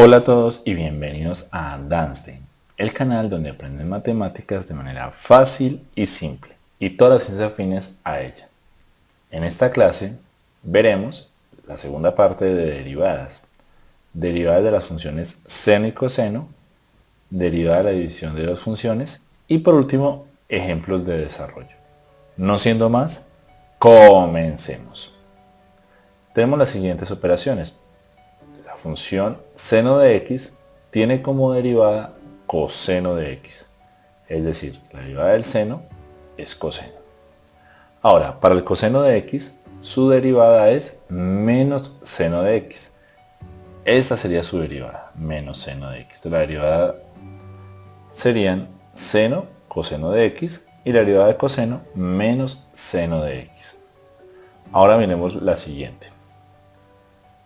Hola a todos y bienvenidos a Danstein, el canal donde aprenden matemáticas de manera fácil y simple y todas las ciencias afines a ella. En esta clase veremos la segunda parte de derivadas, derivadas de las funciones seno y coseno, derivada de la división de dos funciones y por último ejemplos de desarrollo. No siendo más, comencemos. Tenemos las siguientes operaciones función seno de x tiene como derivada coseno de x. Es decir, la derivada del seno es coseno. Ahora, para el coseno de x, su derivada es menos seno de x. Esa sería su derivada, menos seno de x. La derivada serían seno, coseno de x, y la derivada de coseno menos seno de x. Ahora miremos la siguiente.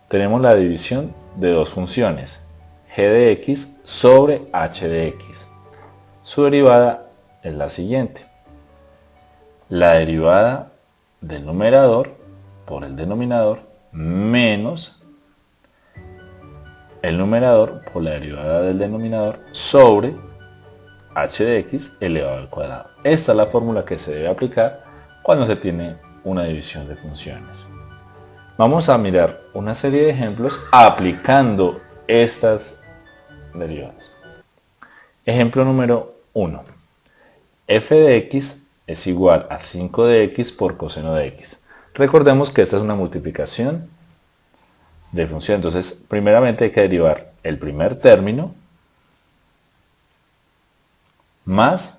Tenemos la división de dos funciones, g de x sobre h de x. Su derivada es la siguiente. La derivada del numerador por el denominador menos el numerador por la derivada del denominador sobre h de x elevado al cuadrado. Esta es la fórmula que se debe aplicar cuando se tiene una división de funciones. Vamos a mirar una serie de ejemplos aplicando estas derivadas. Ejemplo número 1. f de x es igual a 5 de x por coseno de x. Recordemos que esta es una multiplicación de función. Entonces, primeramente hay que derivar el primer término más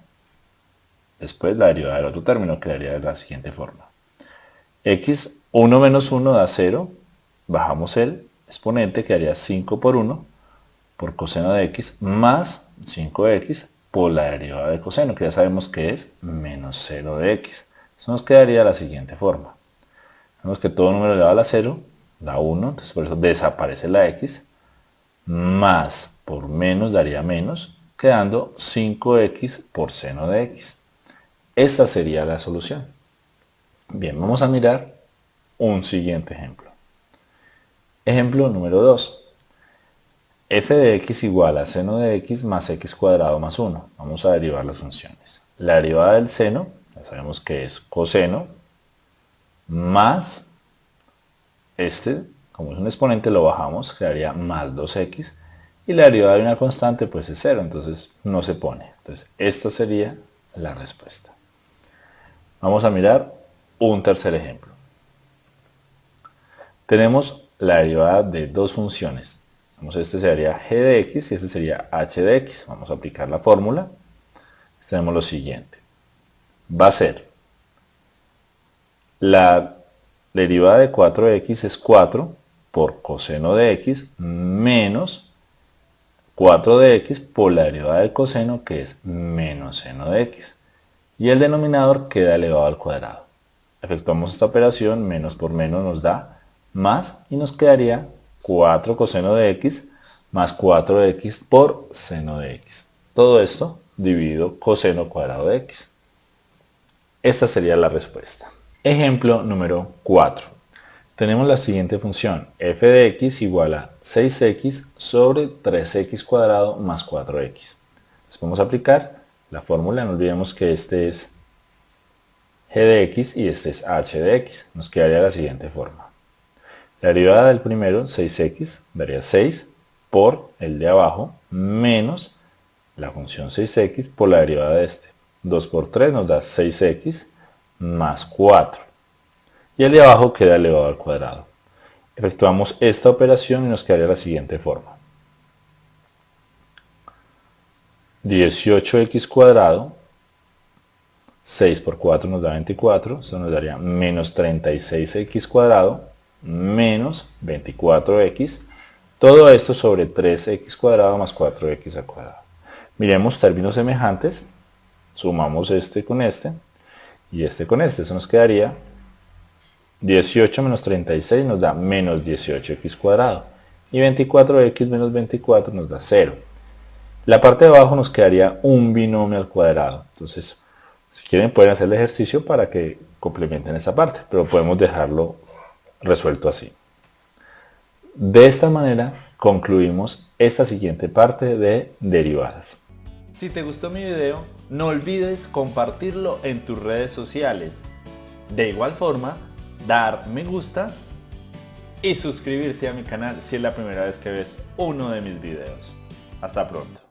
después la derivada del otro término, que daría de la siguiente forma. x 1 menos 1 da 0, bajamos el exponente, que haría 5 por 1 por coseno de x más 5x por la derivada de coseno, que ya sabemos que es menos 0 de x. Eso nos quedaría de la siguiente forma. Vemos que todo número elevado a la 0 da 1, entonces por eso desaparece la x, más por menos daría menos, quedando 5x por seno de x. Esta sería la solución. Bien, vamos a mirar un siguiente ejemplo. Ejemplo número 2. f de x igual a seno de x más x cuadrado más 1. Vamos a derivar las funciones. La derivada del seno, ya sabemos que es coseno, más este, como es un exponente lo bajamos, quedaría más 2x, y la derivada de una constante pues es 0, entonces no se pone. Entonces esta sería la respuesta. Vamos a mirar un tercer ejemplo tenemos la derivada de dos funciones. Vamos, este sería g de x y este sería h de x. Vamos a aplicar la fórmula. Tenemos lo siguiente. Va a ser la derivada de 4x es 4 por coseno de x menos 4 de x por la derivada del coseno que es menos seno de x. Y el denominador queda elevado al cuadrado. Efectuamos esta operación, menos por menos nos da más y nos quedaría 4 coseno de x más 4 de x por seno de x. Todo esto dividido coseno cuadrado de x. Esta sería la respuesta. Ejemplo número 4. Tenemos la siguiente función, f de x igual a 6x sobre 3x cuadrado más 4x. Entonces vamos a aplicar la fórmula, no olvidemos que este es g de x y este es h de x. Nos quedaría la siguiente forma. La derivada del primero, 6x, daría 6 por el de abajo menos la función 6x por la derivada de este. 2 por 3 nos da 6x más 4. Y el de abajo queda elevado al cuadrado. Efectuamos esta operación y nos quedaría la siguiente forma. 18x cuadrado, 6 por 4 nos da 24, eso nos daría menos 36x cuadrado menos 24x. Todo esto sobre 3x cuadrado más 4x al cuadrado. Miremos términos semejantes. Sumamos este con este y este con este. Eso nos quedaría 18 menos 36 nos da menos 18x cuadrado. Y 24x menos 24 nos da 0. La parte de abajo nos quedaría un binomio al cuadrado. Entonces, si quieren pueden hacer el ejercicio para que complementen esa parte. Pero podemos dejarlo resuelto así. De esta manera concluimos esta siguiente parte de derivadas. Si te gustó mi video, no olvides compartirlo en tus redes sociales. De igual forma, dar me gusta y suscribirte a mi canal si es la primera vez que ves uno de mis videos. Hasta pronto.